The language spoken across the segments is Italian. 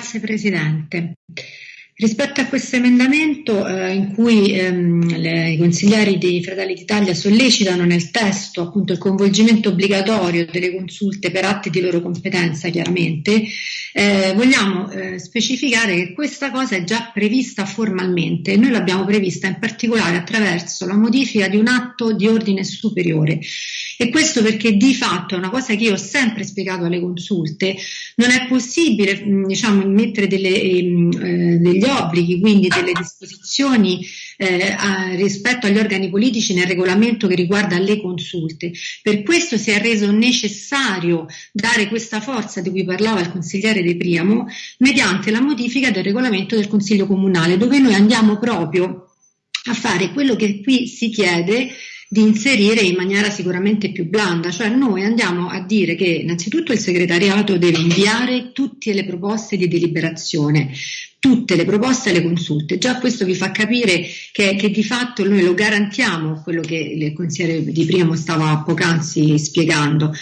Grazie Presidente. Rispetto a questo emendamento eh, in cui ehm, le, i consiglieri dei Fratelli d'Italia sollecitano nel testo appunto il coinvolgimento obbligatorio delle consulte per atti di loro competenza chiaramente, eh, vogliamo eh, specificare che questa cosa è già prevista formalmente e noi l'abbiamo prevista in particolare attraverso la modifica di un atto di ordine superiore e questo perché di fatto è una cosa che io ho sempre spiegato alle consulte, non è possibile diciamo, mettere delle, eh, degli obblighi, quindi delle disposizioni eh, a, rispetto agli organi politici nel regolamento che riguarda le consulte. Per questo si è reso necessario dare questa forza di cui parlava il consigliere De Priamo mediante la modifica del regolamento del Consiglio Comunale, dove noi andiamo proprio a fare quello che qui si chiede di inserire in maniera sicuramente più blanda, cioè noi andiamo a dire che innanzitutto il segretariato deve inviare tutte le proposte di deliberazione, tutte le proposte alle consulte. Già questo vi fa capire che, che, di fatto noi lo garantiamo, quello che il consigliere Di Primo stava poc'anzi spiegando.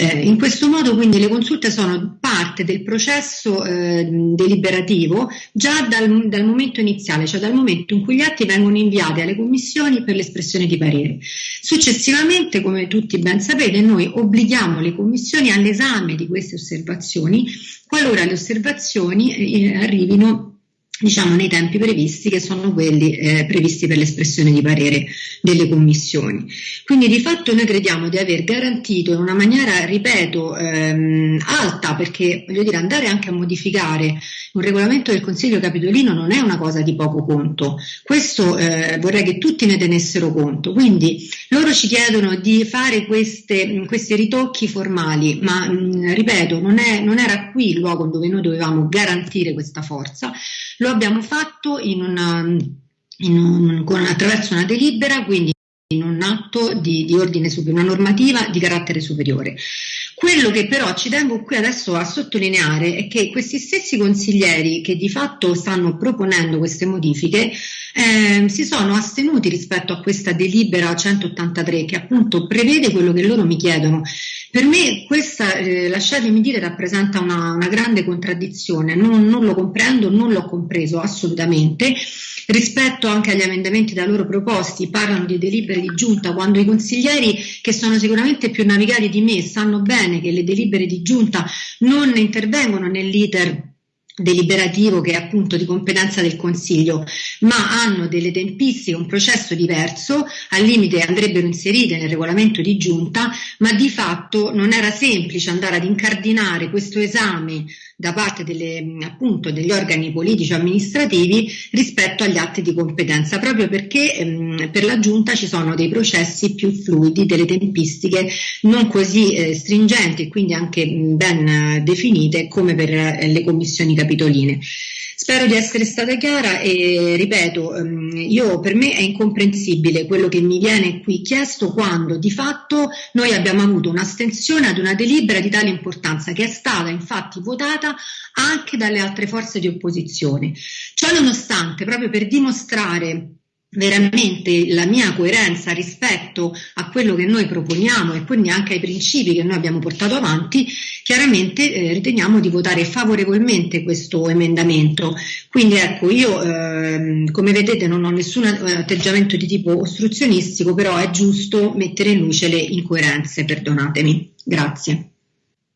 Eh, in questo modo quindi le consulte sono parte del processo eh, deliberativo già dal, dal, momento iniziale, cioè dal momento in cui gli atti vengono inviati alle commissioni per l'espressione di parere. Successivamente, come tutti ben sapete, noi obblighiamo le commissioni all'esame di queste osservazioni qualora le osservazioni eh, arrivino diciamo nei tempi previsti che sono quelli eh, previsti per l'espressione di parere delle commissioni. Quindi di fatto noi crediamo di aver garantito in una maniera, ripeto, ehm, alta, perché voglio dire andare anche a modificare un regolamento del Consiglio Capitolino non è una cosa di poco conto, questo eh, vorrei che tutti ne tenessero conto, quindi loro ci chiedono di fare queste, questi ritocchi formali, ma mh, ripeto non, è, non era qui il luogo dove noi dovevamo garantire questa forza, lo abbiamo fatto in una, in un, con, attraverso una delibera, quindi in un atto di, di ordine una normativa di carattere superiore. Quello che però ci tengo qui adesso a sottolineare è che questi stessi consiglieri che di fatto stanno proponendo queste modifiche eh, si sono astenuti rispetto a questa delibera 183 che appunto prevede quello che loro mi chiedono. Per me questa, eh, lasciatemi dire, rappresenta una, una grande contraddizione, non, non lo comprendo, non l'ho compreso assolutamente. Rispetto anche agli emendamenti da loro proposti, parlano di delibere di giunta, quando i consiglieri che sono sicuramente più navigati di me sanno bene che le delibere di giunta non intervengono nell'iter deliberativo che è appunto di competenza del Consiglio, ma hanno delle tempistiche, un processo diverso, al limite andrebbero inserite nel regolamento di giunta, ma di fatto non era semplice andare ad incardinare questo esame da parte delle, appunto, degli organi politici amministrativi rispetto agli atti di competenza, proprio perché ehm, per la giunta ci sono dei processi più fluidi, delle tempistiche non così eh, stringenti e quindi anche ben eh, definite come per eh, le commissioni capitoline. Spero di essere stata chiara e ripeto, ehm, io, per me è incomprensibile quello che mi viene qui chiesto quando di fatto noi abbiamo avuto un'astensione ad una delibera di tale importanza che è stata infatti votata anche dalle altre forze di opposizione. Ciò nonostante, proprio per dimostrare veramente la mia coerenza rispetto a quello che noi proponiamo e quindi anche ai principi che noi abbiamo portato avanti, chiaramente eh, riteniamo di votare favorevolmente questo emendamento. Quindi ecco, io eh, come vedete non ho nessun atteggiamento di tipo ostruzionistico, però è giusto mettere in luce le incoerenze, perdonatemi. Grazie.